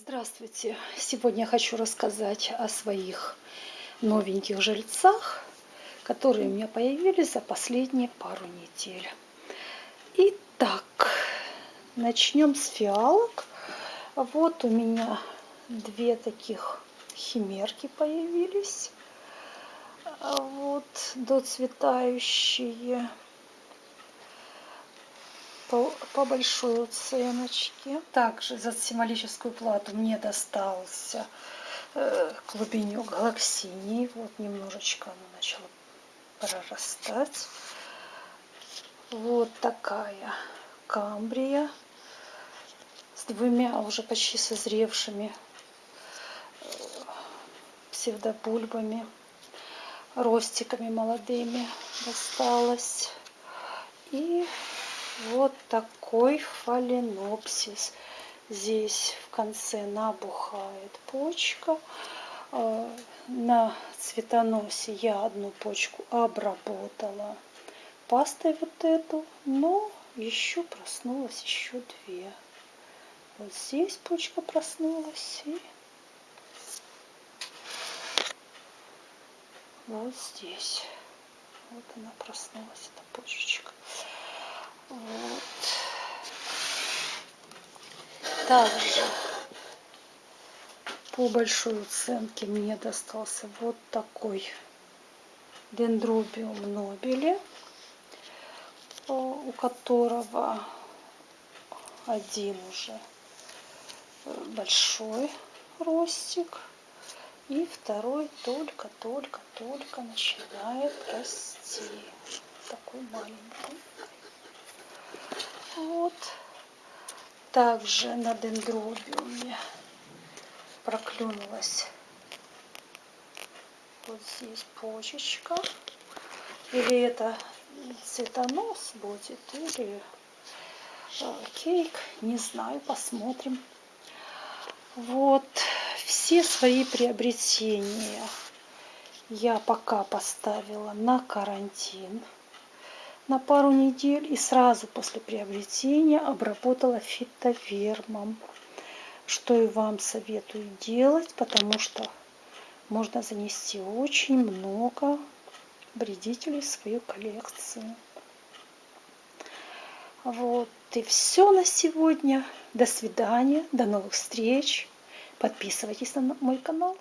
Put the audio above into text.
Здравствуйте! Сегодня я хочу рассказать о своих новеньких жильцах, которые у меня появились за последние пару недель. Итак, начнем с фиалок. Вот у меня две таких химерки появились. Вот доцветающие по, по большой оценочке. Также за символическую плату мне достался э, клубенек галаксиний. Вот немножечко она начала прорастать. Вот такая камбрия с двумя уже почти созревшими э, псевдобульбами, ростиками молодыми досталось. И вот такой фаленопсис. Здесь в конце набухает почка. Э, на цветоносе я одну почку обработала пастой вот эту, но еще проснулась еще две. Вот здесь почка проснулась и вот здесь. Вот она проснулась, эта почечка. Также по большой оценке мне достался вот такой дендробиум нобели, у которого один уже большой ростик, и второй только-только-только начинает расти. Такой маленький. Вот. Также на дендробиуме проклюнулась вот здесь почечка. Или это цветонос будет, или э, кейк, не знаю, посмотрим. Вот, все свои приобретения я пока поставила на карантин на пару недель и сразу после приобретения обработала фитовермом, что и вам советую делать, потому что можно занести очень много вредителей в свою коллекцию. Вот и все на сегодня. До свидания, до новых встреч. Подписывайтесь на мой канал.